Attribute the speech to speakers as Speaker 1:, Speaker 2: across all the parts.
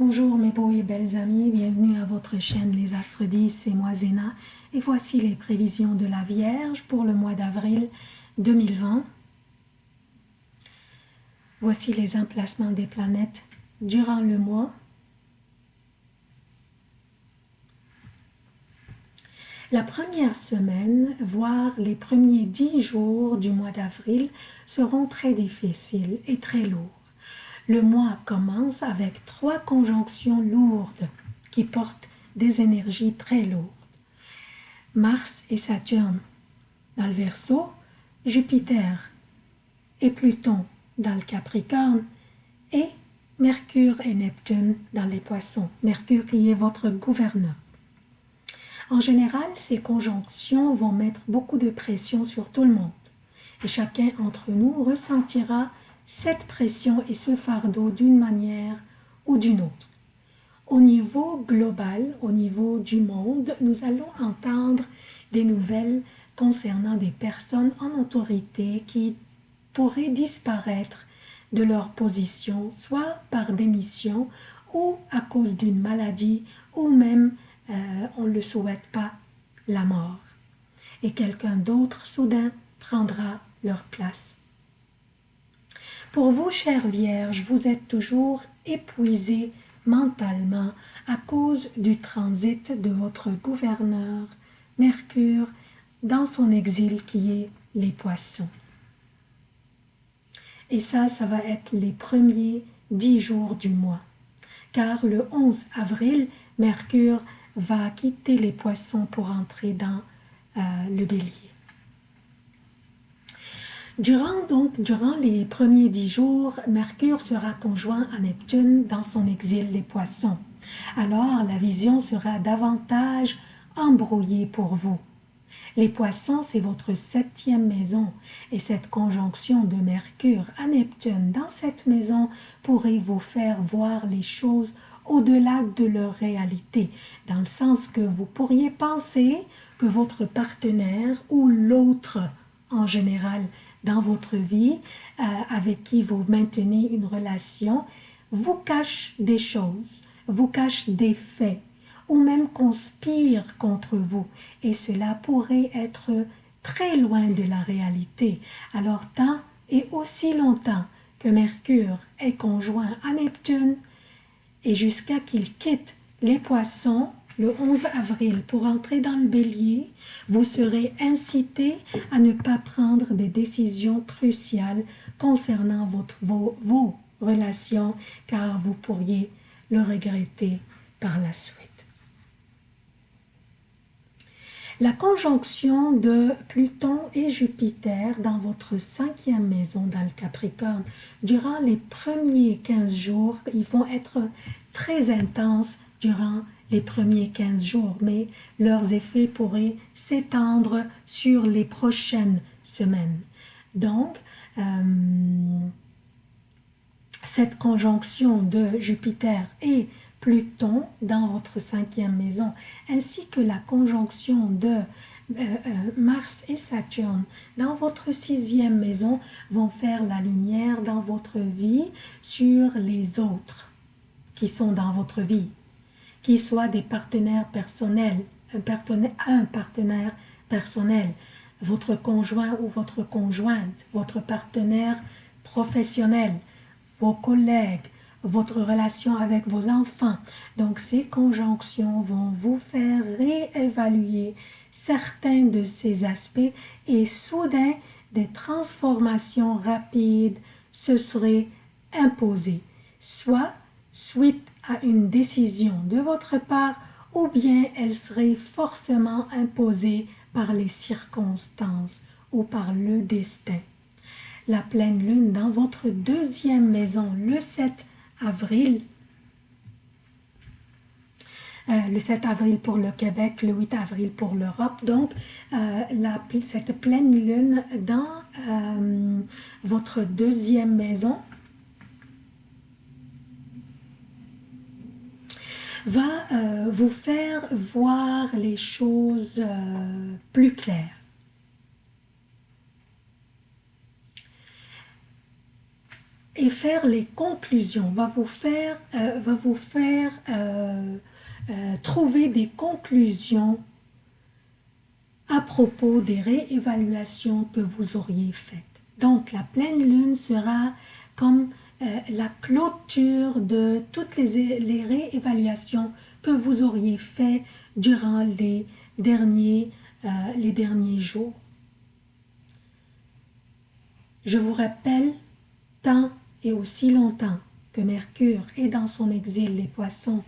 Speaker 1: Bonjour mes beaux et belles amis, bienvenue à votre chaîne Les Astres 10, c'est moi Zéna et voici les prévisions de la Vierge pour le mois d'avril 2020. Voici les emplacements des planètes durant le mois. La première semaine, voire les premiers dix jours du mois d'avril seront très difficiles et très lourds. Le mois commence avec trois conjonctions lourdes qui portent des énergies très lourdes. Mars et Saturne dans le Verseau, Jupiter et Pluton dans le Capricorne et Mercure et Neptune dans les Poissons. Mercure qui est votre gouverneur. En général, ces conjonctions vont mettre beaucoup de pression sur tout le monde et chacun d'entre nous ressentira cette pression et ce fardeau d'une manière ou d'une autre. Au niveau global, au niveau du monde, nous allons entendre des nouvelles concernant des personnes en autorité qui pourraient disparaître de leur position, soit par démission ou à cause d'une maladie ou même, euh, on ne le souhaite pas, la mort. Et quelqu'un d'autre soudain prendra leur place. Pour vous, chère Vierge, vous êtes toujours épuisé mentalement à cause du transit de votre gouverneur, Mercure, dans son exil qui est les poissons. Et ça, ça va être les premiers dix jours du mois. Car le 11 avril, Mercure va quitter les poissons pour entrer dans euh, le bélier. Durant, donc, durant les premiers dix jours, Mercure sera conjoint à Neptune dans son exil les poissons. Alors la vision sera davantage embrouillée pour vous. Les poissons, c'est votre septième maison et cette conjonction de Mercure à Neptune dans cette maison pourrait vous faire voir les choses au-delà de leur réalité, dans le sens que vous pourriez penser que votre partenaire ou l'autre en général dans votre vie, euh, avec qui vous maintenez une relation, vous cache des choses, vous cache des faits, ou même conspire contre vous. Et cela pourrait être très loin de la réalité. Alors tant et aussi longtemps que Mercure est conjoint à Neptune, et jusqu'à qu'il quitte les poissons, le 11 avril pour entrer dans le bélier, vous serez incité à ne pas prendre des décisions cruciales concernant votre, vos, relations car vous pourriez le regretter par la suite. La conjonction de Pluton et Jupiter dans votre cinquième maison dans le Capricorne, durant les premiers 15 jours, ils vont être très intenses durant les premiers 15 jours, mais leurs effets pourraient s'étendre sur les prochaines semaines. Donc, euh, cette conjonction de Jupiter et Pluton dans votre cinquième maison, ainsi que la conjonction de euh, euh, Mars et Saturne dans votre sixième maison vont faire la lumière dans votre vie sur les autres qui sont dans votre vie qui soient des partenaires personnels, un partenaire, un partenaire personnel, votre conjoint ou votre conjointe, votre partenaire professionnel, vos collègues, votre relation avec vos enfants. Donc ces conjonctions vont vous faire réévaluer certains de ces aspects et soudain des transformations rapides se seraient imposées, soit suite à une décision de votre part ou bien elle serait forcément imposée par les circonstances ou par le destin. La pleine lune dans votre deuxième maison le 7 avril, euh, le 7 avril pour le Québec, le 8 avril pour l'Europe. Donc, euh, cette pleine lune dans euh, votre deuxième maison va euh, vous faire voir les choses euh, plus claires. et faire les conclusions, va vous faire, euh, va vous faire trouver des conclusions à propos des réévaluations que vous auriez faites. Donc la pleine lune sera comme la clôture de toutes les, réévaluations que vous auriez faites durant les derniers, les derniers jours. Je vous rappelle, tant et aussi longtemps que Mercure est dans son exil les poissons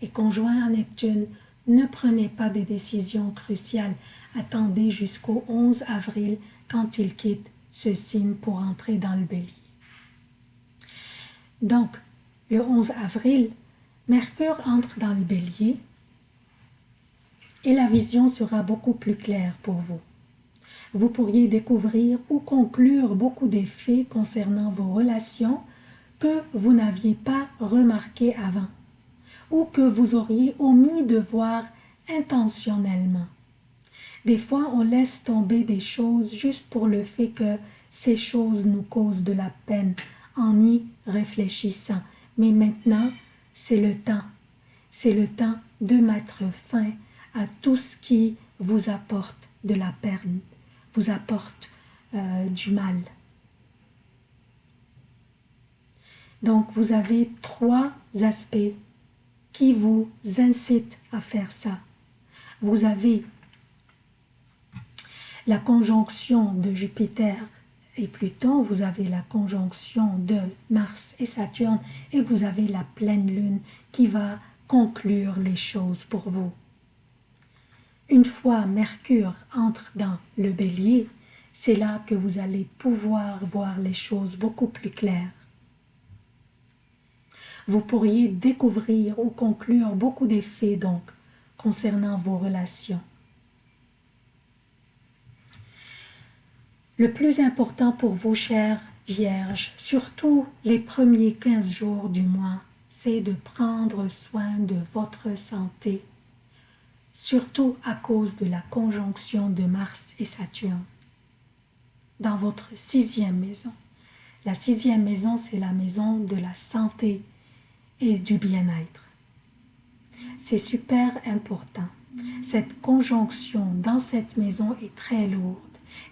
Speaker 1: et conjoint à Neptune, ne prenez pas des décisions cruciales, attendez jusqu'au 11 avril quand il quitte ce signe pour entrer dans le bélier. Donc, le 11 avril, Mercure entre dans le bélier et la vision sera beaucoup plus claire pour vous vous pourriez découvrir ou conclure beaucoup d'effets concernant vos relations que vous n'aviez pas remarqué avant ou que vous auriez omis de voir intentionnellement. Des fois, on laisse tomber des choses juste pour le fait que ces choses nous causent de la peine en y réfléchissant. Mais maintenant, c'est le temps. C'est le temps de mettre fin à tout ce qui vous apporte de la peine vous apporte euh, du mal. Donc, vous avez trois aspects qui vous incitent à faire ça. Vous avez la conjonction de Jupiter et Pluton, vous avez la conjonction de Mars et Saturne et vous avez la pleine lune qui va conclure les choses pour vous. Une fois Mercure entre dans le bélier, c'est là que vous allez pouvoir voir les choses beaucoup plus claires. Vous pourriez découvrir ou conclure beaucoup d'effets donc concernant vos relations. Le plus important pour vous, chères Vierges, surtout les premiers 15 jours du mois, c'est de prendre soin de votre santé surtout à cause de la conjonction de Mars et Saturne. Dans votre sixième maison, la sixième maison, c'est la maison de la santé et du bien-être. C'est super important. Cette conjonction dans cette maison est très lourde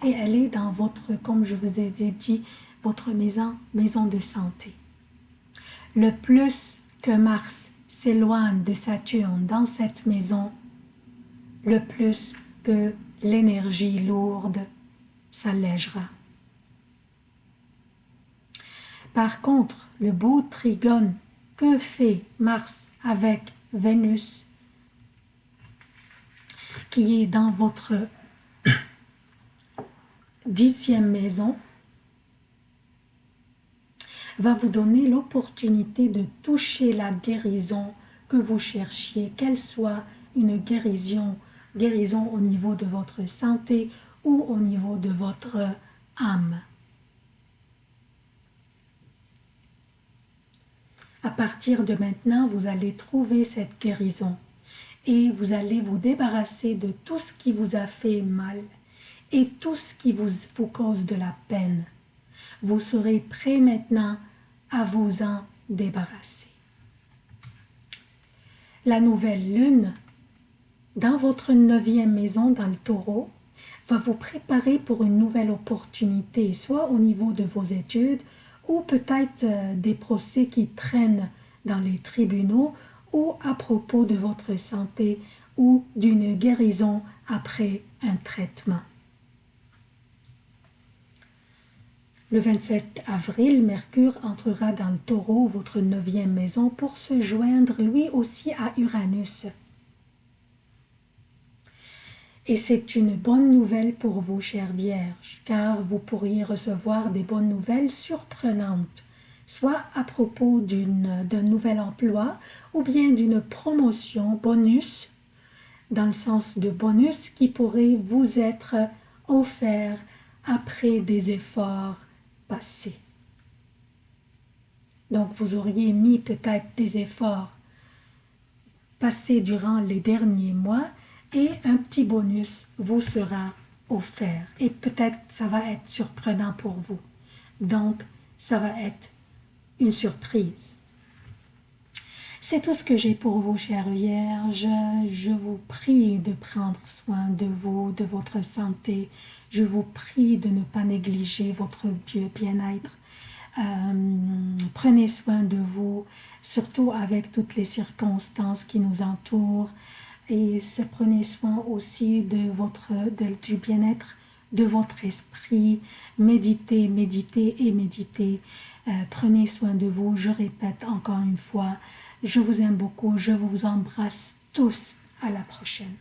Speaker 1: et est dans votre, comme je vous ai dit, votre maison, maison de santé. Le plus que Mars s'éloigne de Saturne dans cette maison, le plus que l'énergie lourde s'allègera. Par contre, le beau trigone que fait Mars avec Vénus, qui est dans votre dixième maison, va vous donner l'opportunité de toucher la guérison que vous cherchiez, qu'elle soit une guérison guérison au niveau de votre santé ou au niveau de votre âme. À partir de maintenant, vous allez trouver cette guérison et vous allez vous débarrasser de tout ce qui vous a fait mal et tout ce qui vous, cause de la peine. Vous serez prêt maintenant à vous en débarrasser. La nouvelle lune dans votre neuvième maison dans le taureau va vous préparer pour une nouvelle opportunité, soit au niveau de vos études ou peut-être euh, des procès qui traînent dans les tribunaux ou à propos de votre santé ou d'une guérison après un traitement. Le 27 avril, Mercure entrera dans le taureau, votre neuvième maison, pour se joindre lui aussi à Uranus. Et c'est une bonne nouvelle pour vous, chères vierges, car vous pourriez recevoir des bonnes nouvelles surprenantes, soit à propos d'un nouvel emploi ou bien d'une promotion bonus, dans le sens de bonus qui pourrait vous être offert après des efforts Donc vous auriez mis peut-être des efforts passés durant les derniers mois et un petit bonus vous sera offert. Et peut-être ça va être surprenant pour vous. Donc, ça va être une surprise. C'est tout ce que j'ai pour vous, chère Vierge. Je vous prie de prendre soin de vous, de votre santé. Je vous prie de ne pas négliger votre bien-être. Euh, prenez soin de vous, surtout avec toutes les circonstances qui nous entourent. Et prenez soin aussi de votre, du bien-être de votre esprit. Méditez, méditez et méditez. Euh, prenez soin de vous. Je répète encore une fois, je vous aime beaucoup, je vous embrasse tous. À la prochaine.